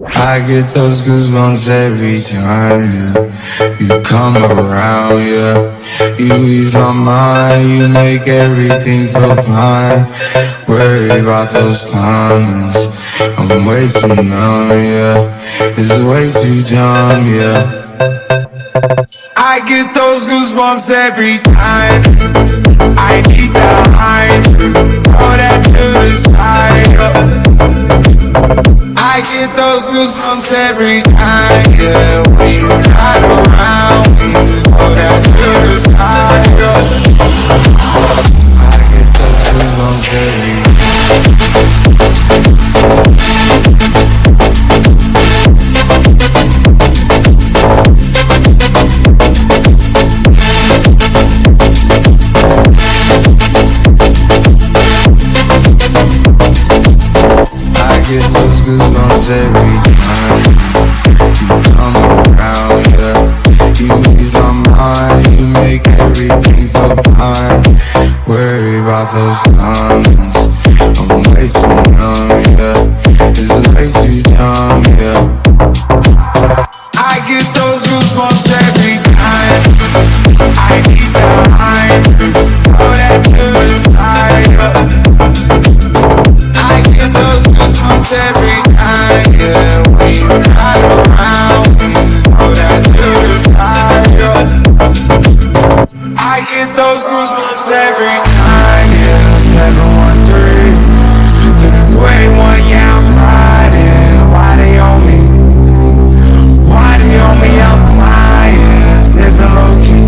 I get those goosebumps every time, yeah. You come around, yeah. You ease my mind, you make everything feel fine. Worry about those comments. I'm way too numb, yeah. It's way too dumb, yeah. I get those goosebumps every time. I get those goosebumps every time, yeah. You're not around, you throw that goosebumps every time you come around. You ease my mind, you make everything feel fine. Worry about those comments. I'm way too those goosebumps every time, yeah. 713, three, one, yeah, I'm riding. Why they on me? Why they on me? I'm flying, sipping low key.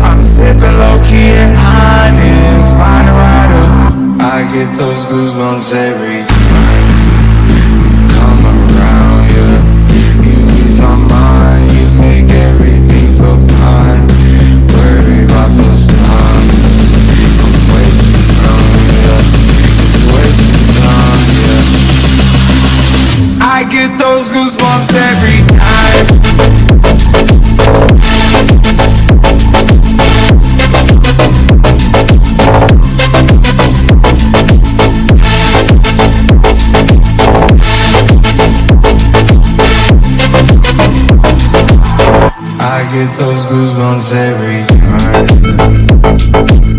I'm sipping low key and honest, find a rider. I get those goosebumps every get those goosebumps every time.